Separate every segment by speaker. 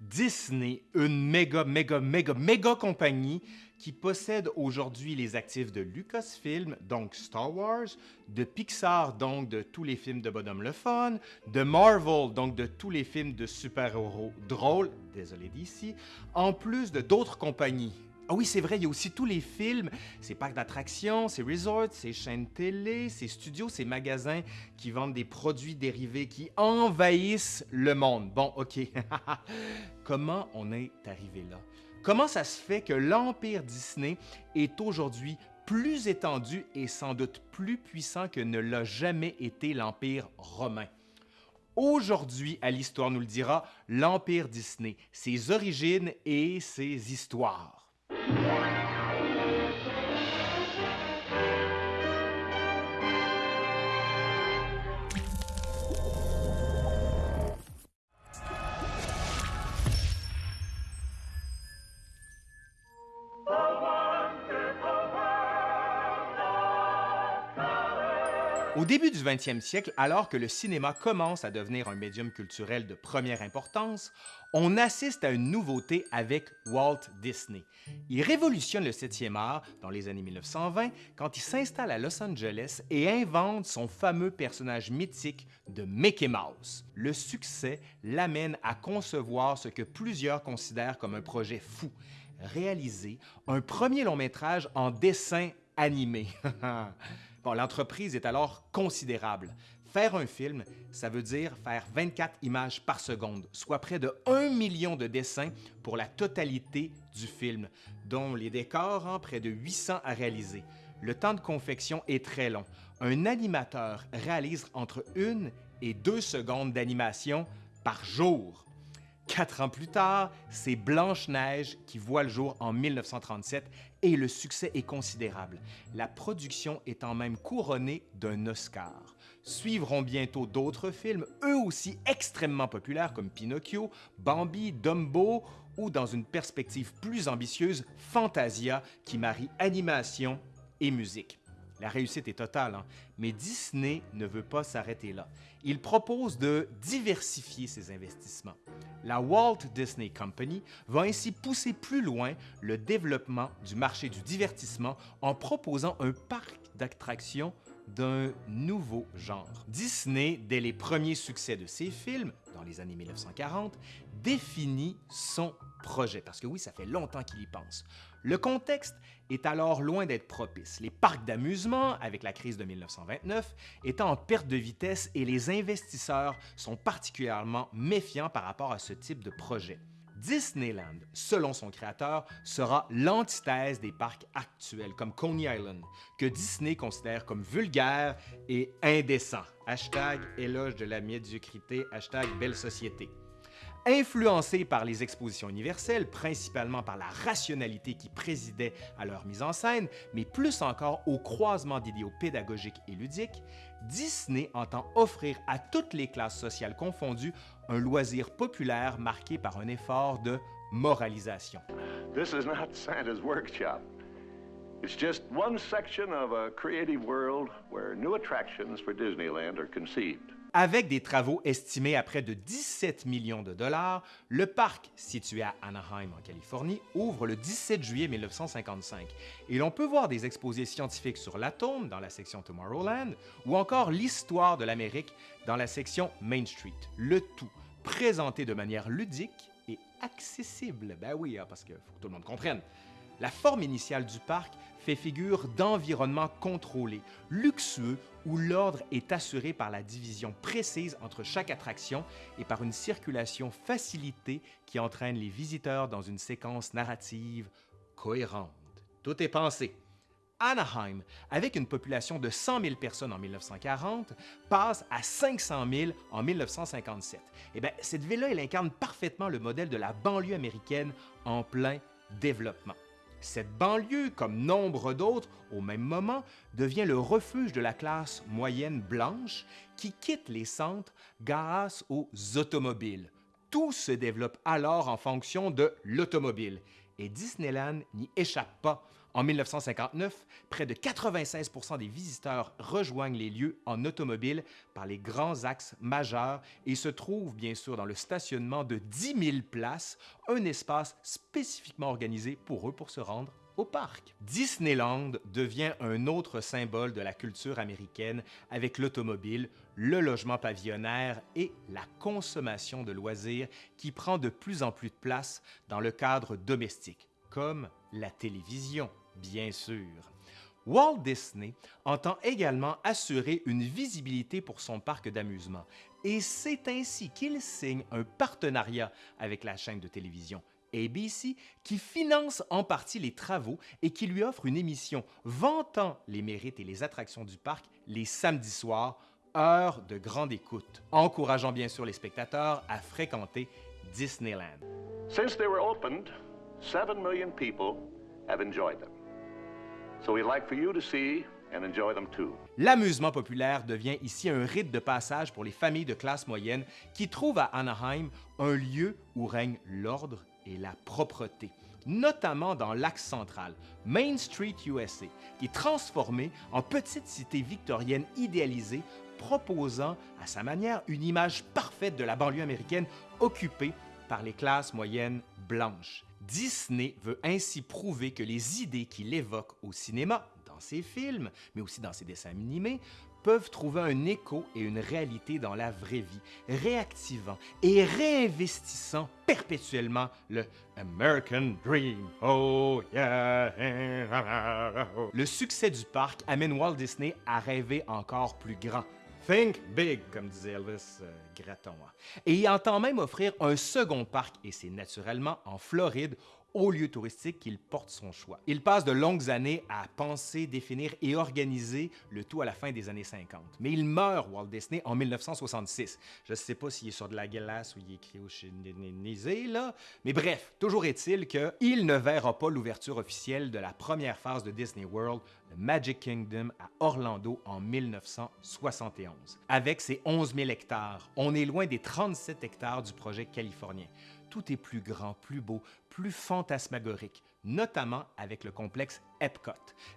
Speaker 1: Disney, une méga, méga, méga, méga compagnie qui possède aujourd'hui les actifs de Lucasfilm, donc Star Wars, de Pixar, donc de tous les films de Bonhomme le Fun, de Marvel, donc de tous les films de super-héros drôles, désolé d'ici, en plus de d'autres compagnies. Ah oui, c'est vrai, il y a aussi tous les films, ces parcs d'attractions, ces resorts, ces chaînes télé, ces studios, ces magasins qui vendent des produits dérivés qui envahissent le monde. Bon, OK. Comment on est arrivé là? Comment ça se fait que l'Empire Disney est aujourd'hui plus étendu et sans doute plus puissant que ne l'a jamais été l'Empire romain? Aujourd'hui, à l'Histoire nous le dira, l'Empire Disney, ses origines et ses histoires. Bye. Au début du 20e siècle, alors que le cinéma commence à devenir un médium culturel de première importance, on assiste à une nouveauté avec Walt Disney. Il révolutionne le 7e art dans les années 1920 quand il s'installe à Los Angeles et invente son fameux personnage mythique de Mickey Mouse. Le succès l'amène à concevoir ce que plusieurs considèrent comme un projet fou, réaliser un premier long métrage en dessin animé. l'entreprise est alors considérable. Faire un film, ça veut dire faire 24 images par seconde, soit près de 1 million de dessins pour la totalité du film, dont les décors, en près de 800 à réaliser. Le temps de confection est très long. Un animateur réalise entre une et deux secondes d'animation par jour. Quatre ans plus tard, c'est Blanche-Neige qui voit le jour en 1937 et le succès est considérable, la production étant même couronnée d'un Oscar. Suivront bientôt d'autres films, eux aussi extrêmement populaires comme Pinocchio, Bambi, Dumbo ou dans une perspective plus ambitieuse, Fantasia qui marie animation et musique. La réussite est totale, hein. mais Disney ne veut pas s'arrêter là. Il propose de diversifier ses investissements. La Walt Disney Company va ainsi pousser plus loin le développement du marché du divertissement en proposant un parc d'attractions d'un nouveau genre. Disney, dès les premiers succès de ses films, dans les années 1940, définit son projet, parce que oui, ça fait longtemps qu'il y pense. Le contexte est alors loin d'être propice. Les parcs d'amusement, avec la crise de 1929, étant en perte de vitesse et les investisseurs sont particulièrement méfiants par rapport à ce type de projet. Disneyland, selon son créateur, sera l'antithèse des parcs actuels comme Coney Island, que Disney considère comme vulgaire et indécent. Hashtag éloge de la médiocrité, hashtag belle société. Influencés par les expositions universelles, principalement par la rationalité qui présidait à leur mise en scène, mais plus encore au croisement d'idéaux pédagogiques et ludiques, Disney entend offrir à toutes les classes sociales confondues un loisir populaire marqué par un effort de moralisation.
Speaker 2: This is not Santa's workshop. It's just one section of a creative world where new attractions for Disneyland are conceived.
Speaker 1: Avec des travaux estimés à près de 17 millions de dollars, le parc, situé à Anaheim en Californie, ouvre le 17 juillet 1955 et l'on peut voir des exposés scientifiques sur l'atome dans la section Tomorrowland ou encore l'histoire de l'Amérique dans la section Main Street. Le tout présenté de manière ludique et accessible. Ben oui, hein, parce qu'il faut que tout le monde comprenne. La forme initiale du parc fait figure d'environnement contrôlé, luxueux, où l'ordre est assuré par la division précise entre chaque attraction et par une circulation facilitée qui entraîne les visiteurs dans une séquence narrative cohérente. Tout est pensé. Anaheim, avec une population de 100 000 personnes en 1940, passe à 500 000 en 1957. Eh bien, cette ville-là, elle incarne parfaitement le modèle de la banlieue américaine en plein développement. Cette banlieue, comme nombre d'autres au même moment, devient le refuge de la classe moyenne blanche qui quitte les centres grâce aux automobiles. Tout se développe alors en fonction de l'automobile et Disneyland n'y échappe pas En 1959, près de 96% des visiteurs rejoignent les lieux en automobile par les grands axes majeurs et se trouvent bien sûr dans le stationnement de 10 000 places, un espace spécifiquement organisé pour eux pour se rendre au parc. Disneyland devient un autre symbole de la culture américaine avec l'automobile, le logement pavillonnaire et la consommation de loisirs qui prend de plus en plus de place dans le cadre domestique, comme la télévision, bien sûr. Walt Disney entend également assurer une visibilité pour son parc d'amusement et c'est ainsi qu'il signe un partenariat avec la chaîne de télévision ABC, qui finance en partie les travaux et qui lui offre une émission vantant les mérites et les attractions du parc les samedis soirs, heure de grande écoute, encourageant bien sûr les spectateurs à fréquenter Disneyland.
Speaker 2: 7 million people have enjoyed them. So we'd like for you to see and enjoy them too.
Speaker 1: L'amusement populaire devient ici un rite de passage pour les familles de classe moyenne qui trouvent à Anaheim un lieu où règne l'ordre et la propreté, notamment dans l'axe central, Main Street USA, qui est transformé en petite cité victorienne idéalisée, proposant à sa manière une image parfaite de la banlieue américaine occupée par les classes moyennes blanches. Disney veut ainsi prouver que les idées qu'il évoque au cinéma, dans ses films, mais aussi dans ses dessins animés, peuvent trouver un écho et une réalité dans la vraie vie, réactivant et réinvestissant perpétuellement le American Dream. Oh yeah! Le succès du parc amène Walt Disney à rêver encore plus grand. Think big, comme disait Elvis euh, Gratton. Et il entend même offrir un second parc, et c'est naturellement en Floride, au lieu touristique qu'il porte son choix. Il passe de longues années à penser, définir et organiser le tout à la fin des années 50. Mais il meurt, Walt Disney, en 1966. Je ne sais pas s'il est sur de la glace ou il est cryogénisé, là, mais bref, toujours est-il qu'il ne verra pas l'ouverture officielle de la première phase de Disney World, le Magic Kingdom à Orlando en 1971. Avec ses 11 000 hectares, on est loin des 37 hectares du projet californien tout est plus grand, plus beau, plus fantasmagorique, notamment avec le complexe Epcot,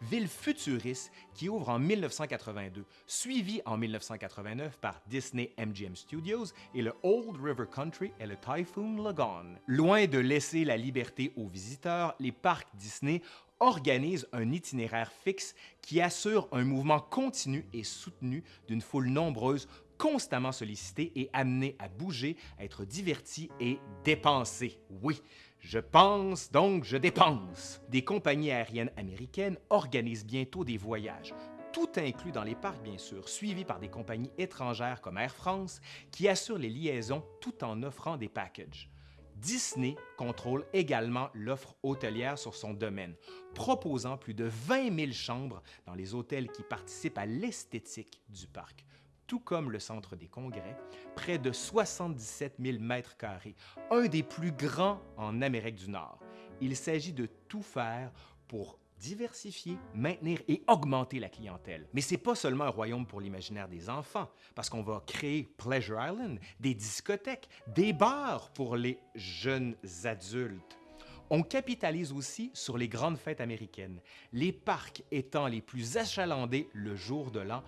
Speaker 1: ville futuriste qui ouvre en 1982, suivi en 1989 par Disney MGM Studios et le Old River Country et le Typhoon Lagoon. Loin de laisser la liberté aux visiteurs, les parcs Disney organisent un itinéraire fixe qui assure un mouvement continu et soutenu d'une foule nombreuse constamment sollicité et amené à bouger, à être diverti et dépensé. Oui, je pense donc je dépense. Des compagnies aériennes américaines organisent bientôt des voyages, tout inclus dans les parcs bien sûr, suivis par des compagnies étrangères comme Air France qui assurent les liaisons tout en offrant des packages. Disney contrôle également l'offre hôtelière sur son domaine, proposant plus de 20 000 chambres dans les hôtels qui participent à l'esthétique du parc tout comme le Centre des congrès, près de 77 000 mètres carrés, un des plus grands en Amérique du Nord. Il s'agit de tout faire pour diversifier, maintenir et augmenter la clientèle. Mais ce n'est pas seulement un royaume pour l'imaginaire des enfants, parce qu'on va créer Pleasure Island, des discothèques, des bars pour les jeunes adultes. On capitalise aussi sur les grandes fêtes américaines, les parcs étant les plus achalandés le jour de l'an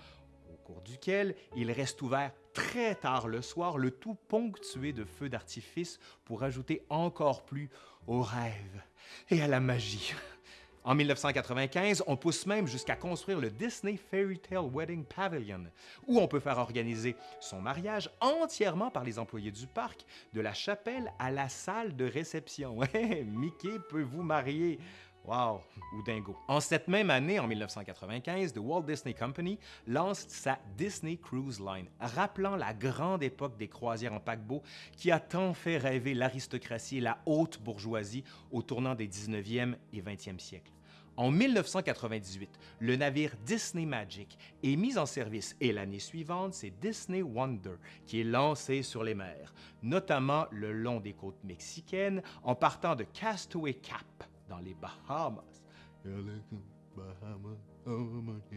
Speaker 1: duquel il reste ouvert très tard le soir, le tout ponctué de feux d'artifice pour ajouter encore plus au rêve et à la magie. En 1995, on pousse même jusqu'à construire le Disney Fairy Tale Wedding Pavilion, où on peut faire organiser son mariage entièrement par les employés du parc, de la chapelle à la salle de réception. Mickey peut vous marier. Wow, ou dingo. En cette même année, en 1995, The Walt Disney Company lance sa Disney Cruise Line, rappelant la grande époque des croisières en paquebot qui a tant fait rêver l'aristocratie et la haute bourgeoisie au tournant des 19e et 20e siècles. En 1998, le navire Disney Magic est mis en service et l'année suivante, c'est Disney Wonder qui est lancé sur les mers, notamment le long des côtes mexicaines en partant de Castaway Cap dans les Bahamas.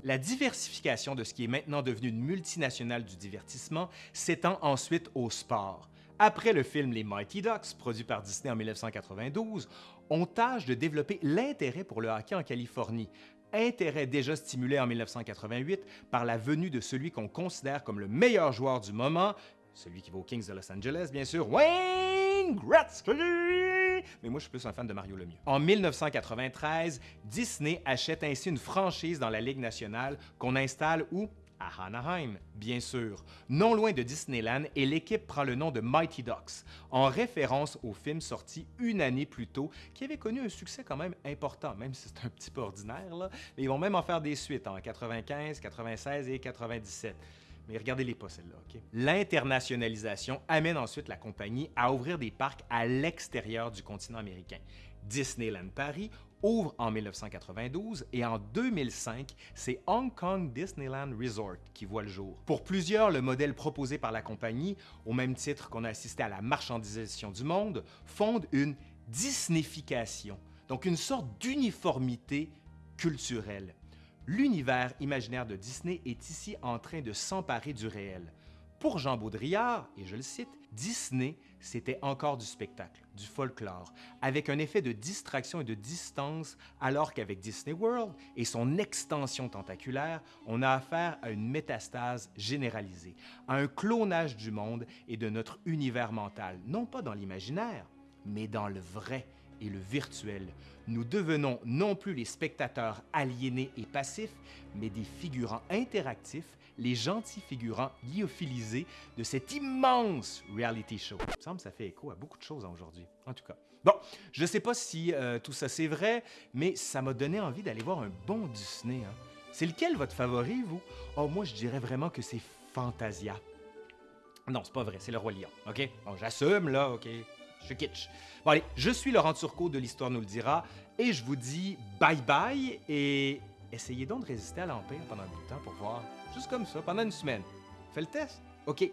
Speaker 1: La diversification de ce qui est maintenant devenu une multinationale du divertissement s'étend ensuite au sport, Après le film Les Mighty Ducks, produit par Disney en 1992, on tâche de développer l'intérêt pour le hockey en Californie, intérêt déjà stimulé en 1988 par la venue de celui qu'on considère comme le meilleur joueur du moment, celui qui va aux Kings de Los Angeles, bien sûr, Wayne Gretzky! Mais moi, je suis plus un fan de Mario Lemieux. En 1993, Disney achète ainsi une franchise dans la Ligue nationale qu'on installe où? À Anaheim, bien sûr, non loin de Disneyland, et l'équipe prend le nom de Mighty Ducks, en référence au film sorti une année plus tôt, qui avait connu un succès quand même important, même si c'est un petit peu ordinaire, mais ils vont même en faire des suites en 95, 96 et 97. Mais regardez-les pas celles-là, OK? L'internationalisation amène ensuite la compagnie à ouvrir des parcs à l'extérieur du continent américain. Disneyland Paris ouvre en 1992 et en 2005, c'est Hong Kong Disneyland Resort qui voit le jour. Pour plusieurs, le modèle proposé par la compagnie, au même titre qu'on a assisté à la marchandisation du monde, fonde une Disneyfication, donc une sorte d'uniformité culturelle. L'univers imaginaire de Disney est ici en train de s'emparer du réel. Pour Jean Baudrillard, et je le cite, Disney, c'était encore du spectacle, du folklore, avec un effet de distraction et de distance, alors qu'avec Disney World et son extension tentaculaire, on a affaire à une métastase généralisée, à un clonage du monde et de notre univers mental, non pas dans l'imaginaire, mais dans le vrai et le virtuel. Nous devenons non plus les spectateurs aliénés et passifs, mais des figurants interactifs les gentils figurants lyophilisés de cet immense reality show. Il me semble que ça fait écho à beaucoup de choses aujourd'hui, en tout cas. Bon, je ne sais pas si euh, tout ça c'est vrai, mais ça m'a donné envie d'aller voir un bon Disney. Hein. C'est lequel votre favori, vous? Oh, moi, je dirais vraiment que c'est Fantasia. Non, c'est pas vrai, c'est le Roi Lion, OK? Bon, j'assume, là, OK? Je kitsch. Bon, allez, je suis Laurent Turcot de l'Histoire nous le dira, et je vous dis bye-bye, et essayez donc de résister à l'Empire pendant bout de temps pour voir Juste comme ça, pendant une semaine. Fais le test. OK.